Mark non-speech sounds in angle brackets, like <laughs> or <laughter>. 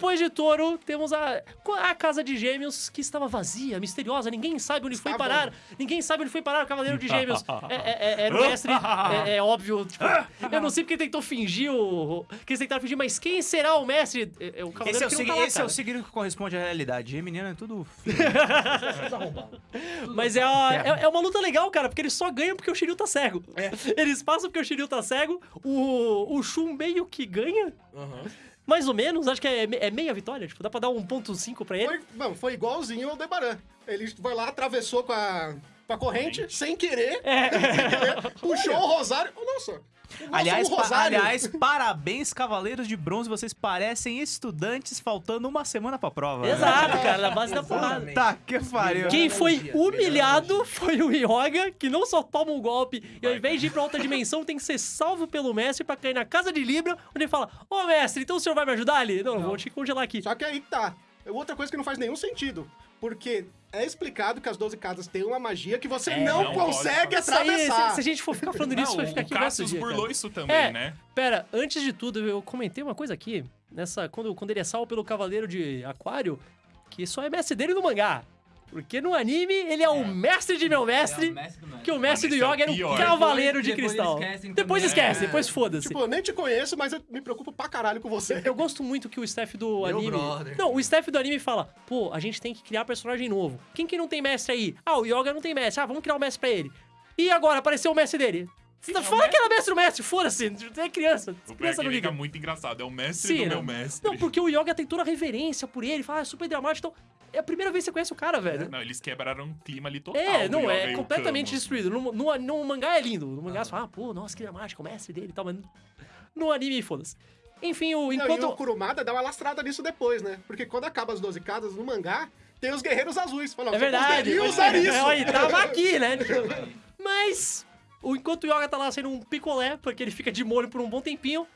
depois de Toro, temos a, a Casa de Gêmeos, que estava vazia, misteriosa, ninguém sabe onde foi parar. Ninguém sabe onde foi parar o Cavaleiro de <laughs> Gêmeos. É, é- é- era o mestre, é, é óbvio. tipo, eu não sei porque tentou fingir o... Que eles tentaram fingir, mas quem será o mestre? É, é o Cavaleiro Esse, é o, que não sig- tá lá, esse é o signo que corresponde à realidade. Geminiano é tudo. <laughs> Mas é, a- é, é uma luta legal, cara, porque eles só ganham porque o Shiryu tá cego. Eles passam porque o Shiryu tá cego, o, o Shun meio que ganha, mais ou menos, acho que é, é meia vitória, tipo, dá pra dar 1.5 pra ele. Foi, não, foi igualzinho ao Debaran. Ele foi lá, atravessou com a, com a corrente, sem querer, É. sem querer, puxou o rosário. Oh, nossa! Aliás, um pa- aliás, parabéns, Cavaleiros de Bronze. Vocês parecem estudantes faltando uma semana pra prova. né? Exato, cara, na base da porrada. Tá, que pariu. Quem foi humilhado foi o Yoga, que não só toma um golpe e ao invés de ir pra outra dimensão, tem que ser salvo pelo mestre pra cair na casa de Libra, onde ele fala: Ô mestre, então o senhor vai me ajudar ali? Não, eu vou te congelar aqui. Só que aí tá. É outra coisa que não faz nenhum sentido. Porque é explicado que as 12 casas têm uma magia que você É, não, não consegue. Isso aí, atravessar. se, se a gente for ficar falando nisso, vai ficar o aqui o Cassius dia, burlou cara. isso também, É, né? Pera, antes de tudo, eu comentei uma coisa aqui, nessa, quando, quando ele é salvo pelo Cavaleiro de Aquário, que só é mestre dele no mangá. Porque no anime, ele é, o mestre de meu mestre, É o mestre do mestre. que o mestre do é o Yoga era um pior. Cavaleiro Depois- de depois Cristal. esquecem Depois esquece, É. depois foda-se. Tipo, eu nem te conheço, mas eu me preocupo pra caralho com você. Eu gosto muito que o staff do Meu anime. brother. Não, o staff do anime fala: pô, a gente tem que criar personagem novo. Quem que não tem mestre aí? Ah, o Yoga não tem mestre. Ah, vamos criar um mestre pra ele. E agora apareceu o mestre dele. Você tá falando que era mestre do mestre, foda-se. É criança. O Criança não liga. fica muito engraçado. É o mestre Sim, do meu não. mestre. Não, porque o Yoga tem toda a reverência por ele, fala, ah, é super dramático, então. É a primeira vez que você conhece o cara, velho. Não, eles quebraram um clima ali total. É, não, é e completamente Kamo. destruído. No, no, no mangá é lindo. No mangá você fala, ah, pô, nossa, que dramático, o mestre dele e tal, mas no anime, foda-se. Enfim, o, Não, enquanto. E o Kurumada dá uma lastrada nisso depois, né? Porque quando acaba as 12 casas no mangá, tem os guerreiros azuis. Fala, É verdade. Você usar isso. É, Olha, tava <laughs> aqui, né? Mas, o, enquanto o Yoga tá lá sendo um picolé, porque ele fica de molho por um bom tempinho,